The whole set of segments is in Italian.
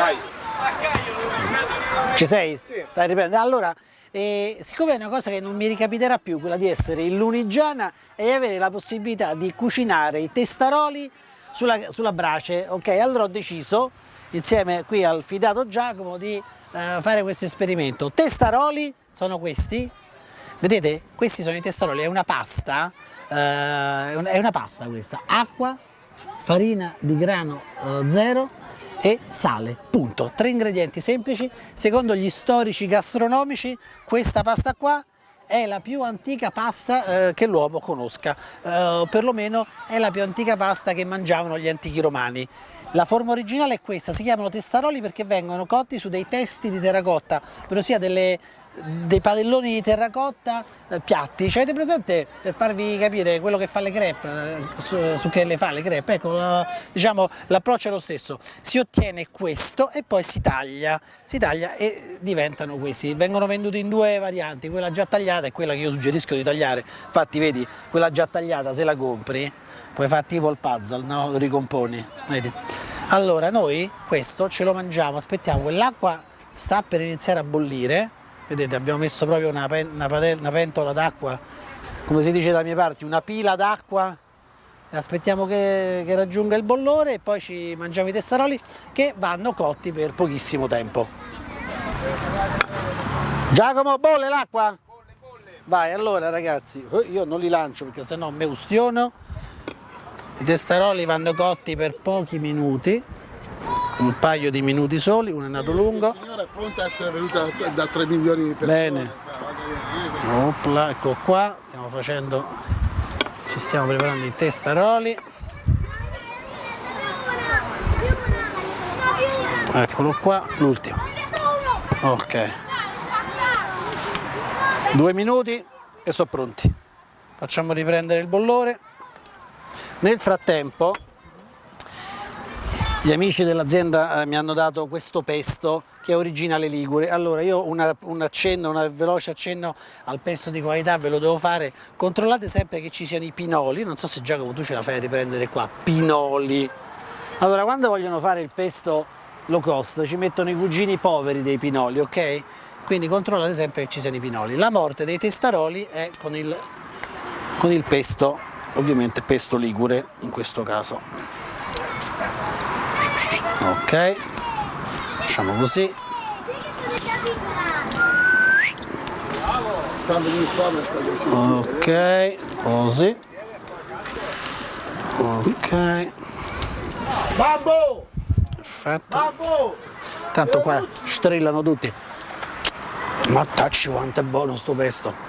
Vai. Ci sei? Sì. Stai riprendendo? Allora, eh, siccome è una cosa che non mi ricapiterà più, quella di essere in Lunigiana e avere la possibilità di cucinare i testaroli sulla, sulla brace, ok? Allora ho deciso, insieme qui al fidato Giacomo, di eh, fare questo esperimento. Testaroli sono questi, vedete? Questi sono i testaroli, è una pasta, eh, è una pasta questa, acqua, farina di grano eh, zero, e sale, punto. Tre ingredienti semplici, secondo gli storici gastronomici questa pasta qua è la più antica pasta eh, che l'uomo conosca, eh, perlomeno è la più antica pasta che mangiavano gli antichi romani. La forma originale è questa, si chiamano testaroli perché vengono cotti su dei testi di terracotta, ovvero sia delle dei padelloni di terracotta eh, piatti, cioè avete presente per farvi capire quello che fa le crepe, eh, su, su, che le fa le crepe, ecco diciamo l'approccio è lo stesso, si ottiene questo e poi si taglia, si taglia e diventano questi, vengono venduti in due varianti, quella già tagliata e quella che io suggerisco di tagliare, infatti vedi quella già tagliata se la compri puoi fare tipo il puzzle, no? ricomponi, vedi? Allora noi questo ce lo mangiamo, aspettiamo l'acqua sta per iniziare a bollire vedete abbiamo messo proprio una, una, una pentola d'acqua come si dice da mie parti una pila d'acqua. Aspettiamo che, che, raggiunga il bollore e poi ci mangiamo i testaroli che vanno cotti per pochissimo tempo. Giacomo bolle l'acqua? vai allora ragazzi eh, io non li lancio perché sennò me ustiono. I testaroli vanno cotti per pochi minuti un paio di minuti soli, uno è nato lungo. La signora è pronta a essere venuta da 3 milioni di persone. Bene. Opla, ecco qua, stiamo facendo, ci stiamo preparando i testaroli. Eccolo qua, l'ultimo. Ok. Due minuti e sono pronti. Facciamo riprendere il bollore. Nel frattempo gli amici dell'azienda eh, mi hanno dato questo pesto che è originale ligure, allora io una, un accenno, un veloce accenno al pesto di qualità ve lo devo fare, controllate sempre che ci siano i pinoli, non so se Giacomo tu ce la fai a riprendere qua, pinoli. Allora quando vogliono fare il pesto low cost ci mettono i cugini poveri dei pinoli, ok? Quindi controllate sempre che ci siano i pinoli. La morte dei testaroli è con il, con il pesto, ovviamente pesto ligure in questo caso ok. Facciamo così. Ok così. Ok. Babbo! Perfetto. Tanto qua strillano tutti. Ma tacci quanto è buono sto pesto.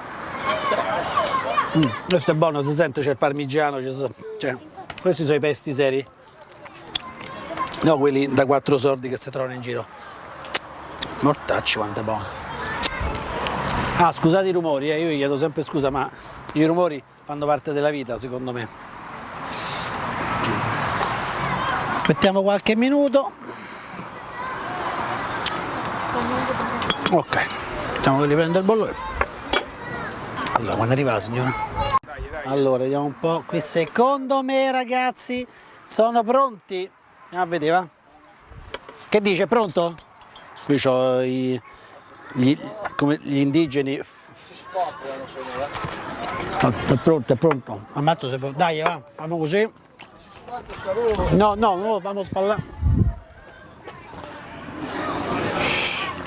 Mm, questo è buono si sente c'è il parmigiano cioè, questi sono i pesti seri no quelli da quattro soldi che si trovano in giro. Mortacci quanto buono. Ah scusate i rumori eh, io vi chiedo sempre scusa ma i rumori fanno parte della vita secondo me. Aspettiamo qualche minuto. Ok facciamo che riprende il bollore allora quando arriva la signora? Allora vediamo un po' qui secondo me ragazzi sono pronti Ah, vedeva? Che dice, pronto? Qui ho gli, gli indigeni. Sono, È pronto, è pronto. Ammazzo se Dai, va, facciamo così. No, no, non lo facciamo sfaldare.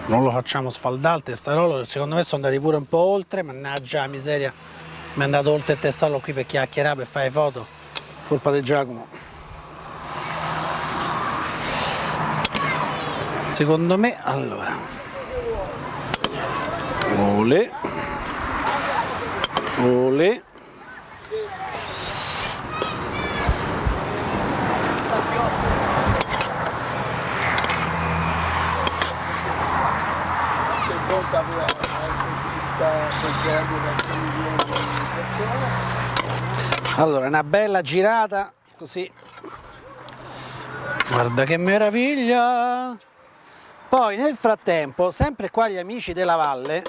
Non lo facciamo sfaldare il testarolo, secondo me sono andati pure un po' oltre, mannaggia miseria. Mi è andato oltre il testarolo qui per chiacchierare, per fare foto. Colpa di Giacomo. Secondo me allora. Ole. Ole. Allora una bella girata così. Guarda che meraviglia poi nel frattempo, sempre qua gli amici della valle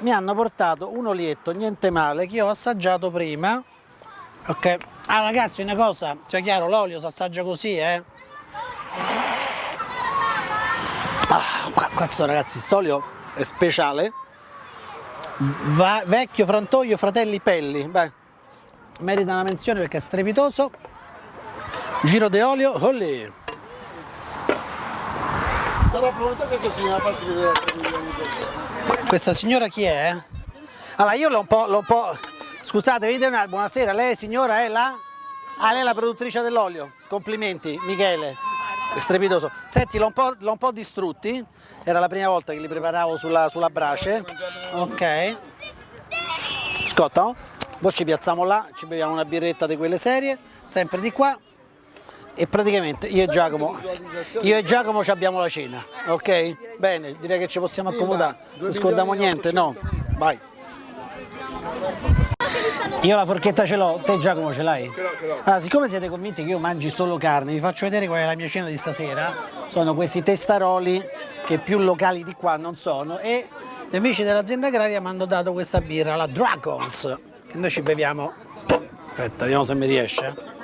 mi hanno portato un olietto, niente male, che ho assaggiato prima. Ok, ah ragazzi una cosa, cioè chiaro l'olio si assaggia così eh. Ah, qua, cazzo ragazzi, st'olio è speciale. Va- vecchio frantoio Fratelli Pelli. Beh, merita una menzione perché è strepitoso. Giro di olio, olè. Sarà pronta questa signora a farsi vedere a 3 milioni di persone. Questa signora chi è? Allora io l'ho un po', l'ho un po'... Scusate, vedete una... Buonasera, lei signora è la... Ah, lei è la produttrice dell'olio. Complimenti, Michele. Strepitoso. Senti, l'ho un, un po' distrutti. Era la prima volta che li preparavo sulla, sulla brace. Ok. Scotta. Poi ci piazziamo là, ci beviamo una birretta di quelle serie, sempre di qua. E praticamente io e Giacomo, io e Giacomo ci abbiamo la cena, ok? Bene, direi che ci possiamo accomodare. Non scordiamo niente, no? Vai. Io la forchetta ce l'ho, te Giacomo ce l'hai? Ce l'ho, ce l'ho. Allora, siccome siete convinti che io mangi solo carne, vi faccio vedere qual è la mia cena di stasera. Sono questi testaroli che più locali di qua non sono e gli amici dell'azienda agraria mi hanno dato questa birra, la Dragons, che noi ci beviamo. Aspetta, vediamo se mi riesce.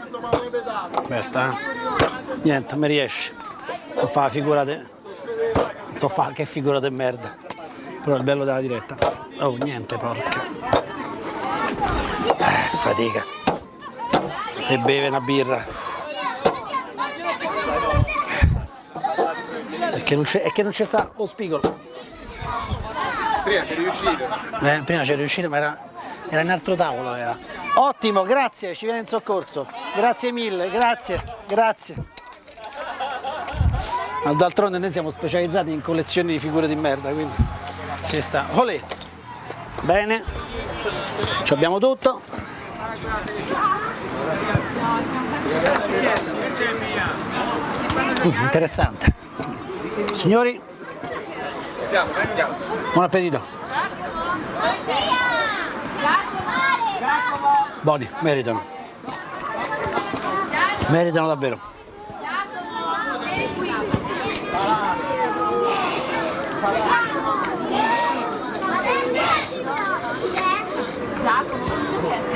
Aspetta, eh. Niente, mi riesce. So fa la figura de... So fa che figura di merda. Però il bello della diretta. Oh, niente, porca. Eh, fatica. E beve una birra. È che non c'è, è che non c'è sta lo spigolo. Prima sei riuscito. Eh, prima c'è riuscito, ma era, era in altro tavolo. Era. Ottimo, grazie, ci viene in soccorso. Grazie mille, grazie, grazie. D'altronde noi siamo specializzati in collezioni di figure di merda, quindi ci sta. Olè. Bene, ci abbiamo tutto. Mm, interessante. Signori, buon appetito. Buoni, meritano. Meritano davvero.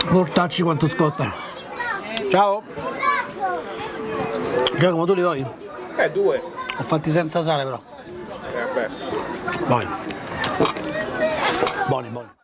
Portacci quanto scotta. Ciao. Giacomo, tu li vuoi? Eh, due. Ho fatti senza sale però. Eh, beh. Buoni. Buoni, buoni.